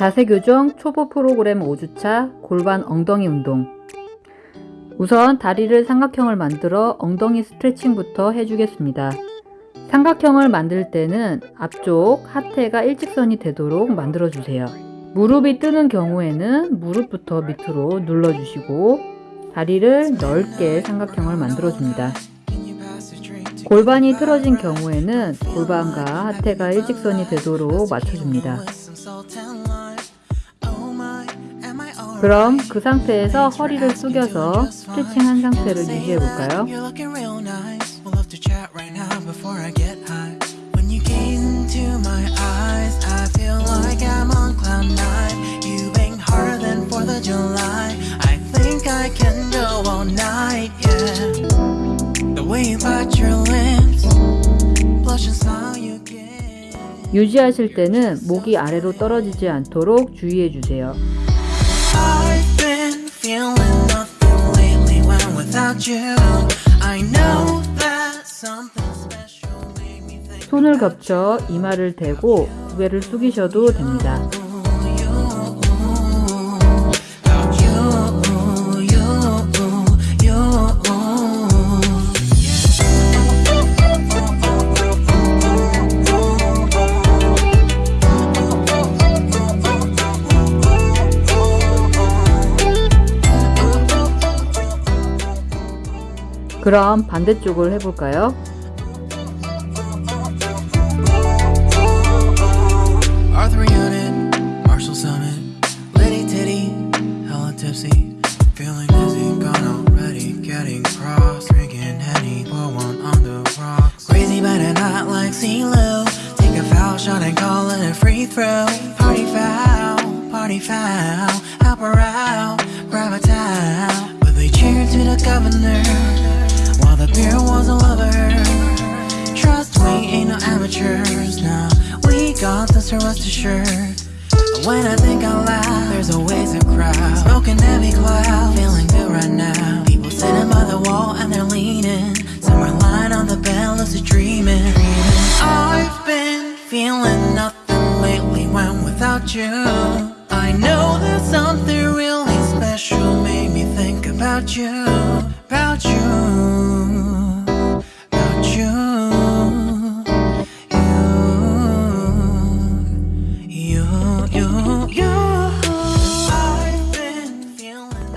자세 교정 초보 프로그램 5주차 골반 엉덩이 운동. 우선 다리를 삼각형을 만들어 엉덩이 스트레칭부터 해주겠습니다. 삼각형을 만들 때는 앞쪽 하태가 일직선이 되도록 만들어 주세요. 무릎이 뜨는 경우에는 무릎부터 밑으로 눌러주시고 다리를 넓게 삼각형을 만들어 줍니다. 골반이 틀어진 경우에는 골반과 하태가 일직선이 되도록 맞춰줍니다. 그럼 그 상태에서 허리를 숙여서 스트레칭한 상태를 유지해 볼까요? 유지하실 때는 목이 아래로 떨어지지 않도록 주의해 주세요. 손을 겹쳐 이마를 대고 고개를 숙이셔도 됩니다. 그럼 반대쪽을 해볼까요? Tipsy, This, so rest assured. When I think out loud, there's always a crowd. Smoking heavy cloud, feeling good right now. People sitting by the wall and they're leaning. Some are lying on the bed, lucid dreaming. I've been feeling nothing lately when without you. I know that something really special made me think about you,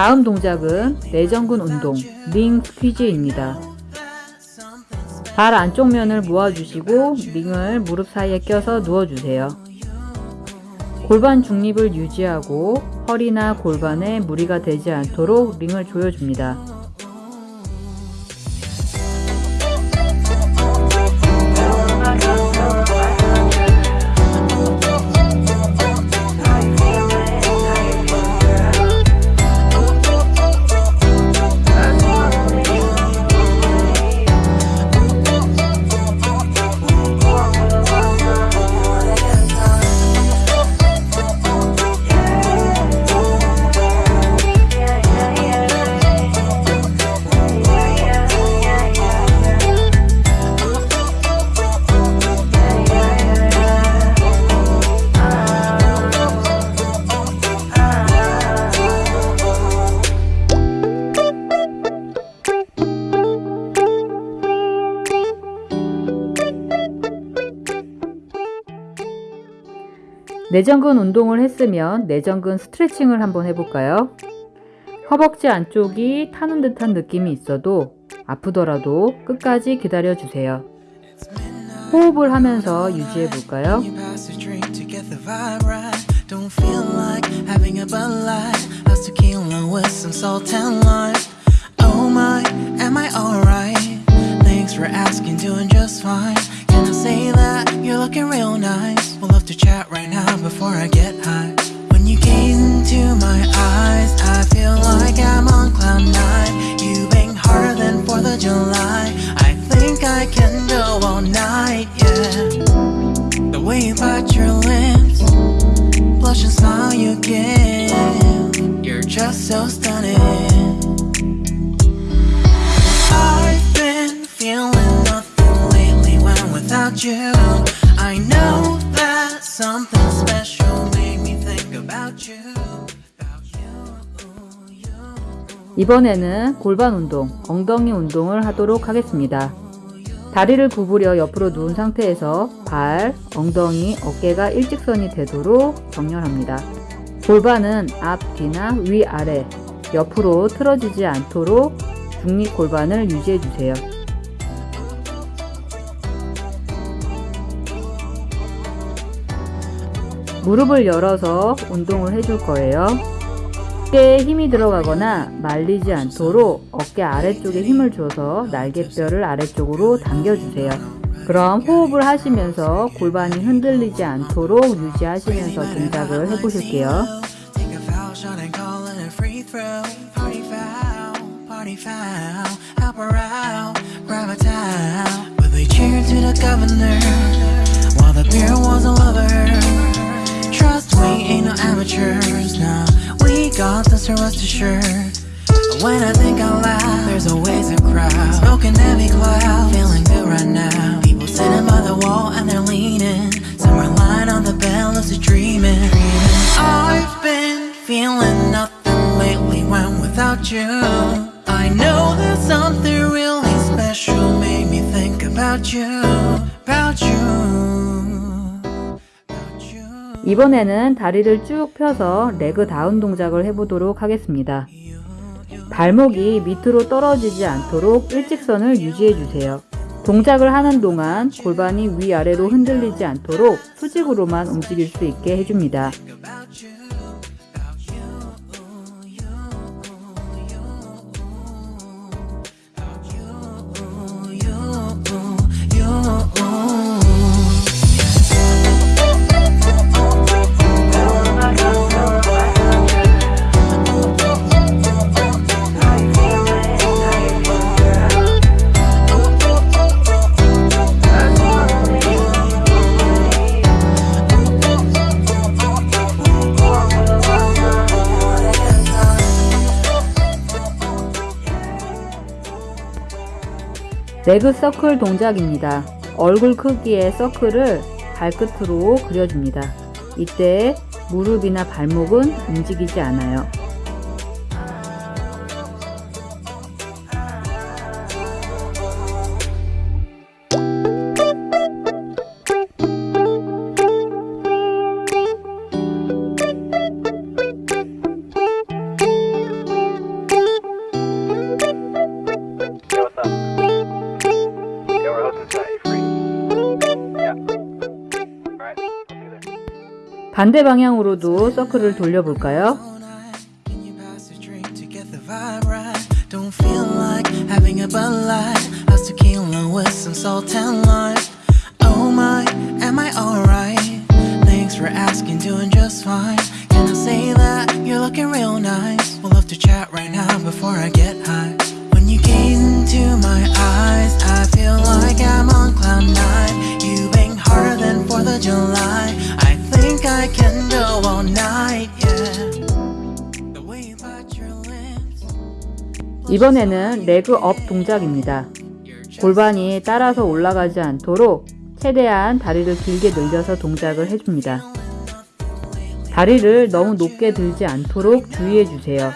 다음 동작은 내전근 운동, 링 스퀴즈입니다. 발 안쪽 면을 모아주시고 링을 무릎 사이에 껴서 누워주세요. 골반 중립을 유지하고 허리나 골반에 무리가 되지 않도록 링을 조여줍니다. 내전근 운동을 했으면 내전근 스트레칭을 한번 해볼까요? 허벅지 안쪽이 타는 듯한 느낌이 있어도 아프더라도 끝까지 기다려 주세요. 호흡을 하면서 유지해 볼까요? You pass a drink to get the vibe right. Don't feel like having a Bud Light. That's tequila with some salt and lime. Oh my, am I alright? Thanks for asking, doing just fine. Can I say that you're looking real nice? We'll love to chat right now before I get high. When you gaze into my eyes, I feel like I'm on cloud nine. You bang harder than 4th of July. I think I can go all night, yeah. The way you bite your lips, blush and smile you give. You're just so stunning. 이번에는 골반 운동, 엉덩이 운동을 하도록 하겠습니다. 다리를 구부려 옆으로 누운 상태에서 발, 엉덩이, 어깨가 일직선이 되도록 정렬합니다. 골반은 앞, 뒤나 위, 아래, 옆으로 틀어지지 않도록 중립 골반을 유지해 주세요. 무릎을 열어서 운동을 해줄 거예요. 어깨에 힘이 들어가거나 말리지 않도록 어깨 아래쪽에 힘을 줘서 날개뼈를 아래쪽으로 당겨주세요. 그럼 호흡을 하시면서 골반이 흔들리지 않도록 유지하시면서 동작을 해보실게요. We got this, rest assured. And When I think out loud, there's always a crowd. Smoking heavy cloud, feeling good right now. People sitting by the wall and they're leaning. 이번에는 다리를 쭉 펴서 레그 다운 동작을 해보도록 하겠습니다. 발목이 밑으로 떨어지지 않도록 일직선을 유지해 주세요. 동작을 하는 동안 골반이 위아래로 흔들리지 않도록 수직으로만 움직일 수 있게 해줍니다. 레그 서클 동작입니다. 얼굴 크기의 서클을 발끝으로 그려줍니다. 이때 무릎이나 발목은 움직이지 않아요. 반대 방향으로도 서클을 돌려볼까요? Can you pass a drink to get the vibe right? Don't feel like 이번에는 leg up 동작입니다. 골반이 따라서 올라가지 않도록 최대한 다리를 길게 늘려서 동작을 해줍니다. 다리를 너무 높게 들지 않도록 주의해 주세요.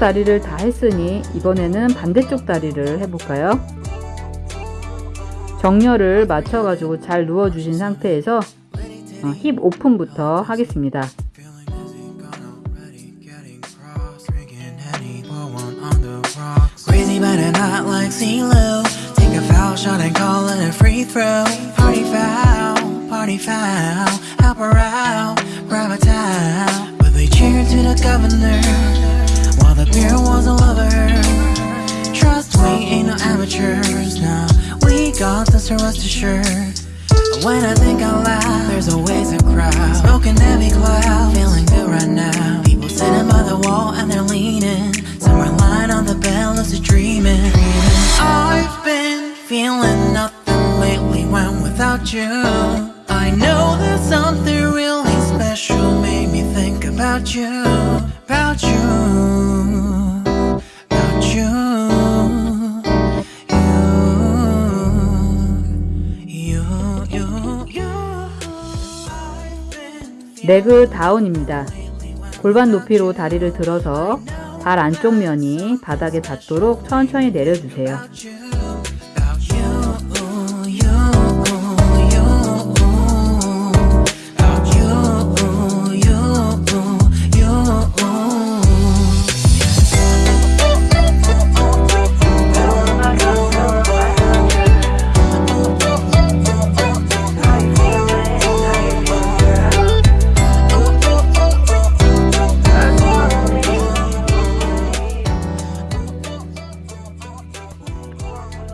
다리를 다 했으니 이번에는 반대쪽 다리를 해볼까요? 정렬을 맞춰가지고 잘 누워주신 상태에서 어, 힙 오픈부터 하겠습니다. now. We got this to rest assured when I think out loud, there's always a crowd. Smoking heavy cloud, feeling good right now. People sitting by the wall and they're leaning. Somewhere lying on the bed, lucid dreaming. I've been feeling nothing lately when without you. I know that something really special made me think about you, about you. 레그 다운입니다. 골반 높이로 다리를 들어서 발 안쪽 면이 바닥에 닿도록 천천히 내려주세요.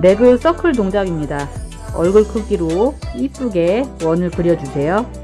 레그 서클 동작입니다. 얼굴 크기로 이쁘게 원을 그려주세요.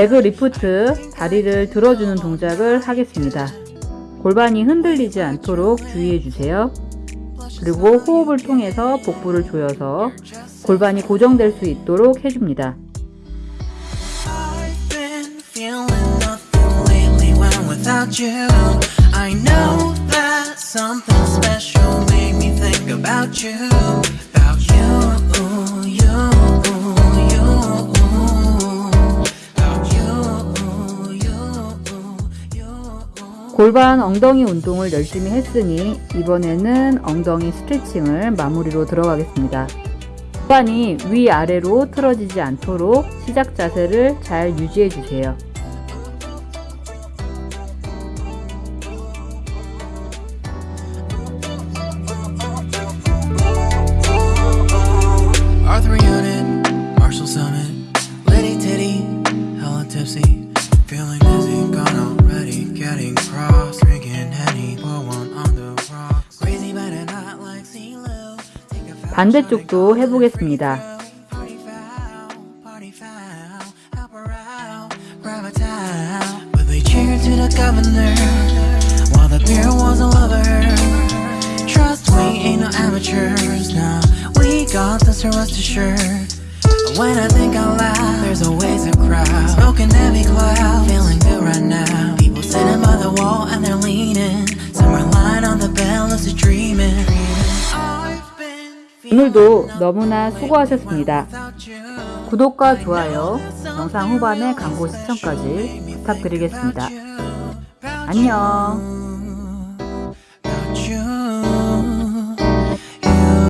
레그 리프트, 다리를 들어주는 동작을 하겠습니다. 골반이 흔들리지 않도록 주의해 주세요. 그리고 호흡을 통해서 복부를 조여서 골반이 고정될 수 있도록 해줍니다. 골반 엉덩이 운동을 열심히 했으니 이번에는 엉덩이 스트레칭을 마무리로 들어가겠습니다. 골반이 위아래로 틀어지지 않도록 시작 자세를 잘 유지해 주세요. Feeling dizzy, gone already, getting cross, drinking Henny, pour one on the rocks, crazy but not like CeeLo, take a fast 반대쪽도 해보겠습니다. Party foul, party foul, help her out, grab a towel. But they cheered to the governor, while the beer was all over her. Trust we ain't no amateurs, nah. We got this, rest assured. When I think out loud, there's always a crowd. Smoking heavy cloud, 오늘도 너무나 수고하셨습니다. 구독과 좋아요, 영상 후반의 광고 시청까지 부탁드리겠습니다. 안녕.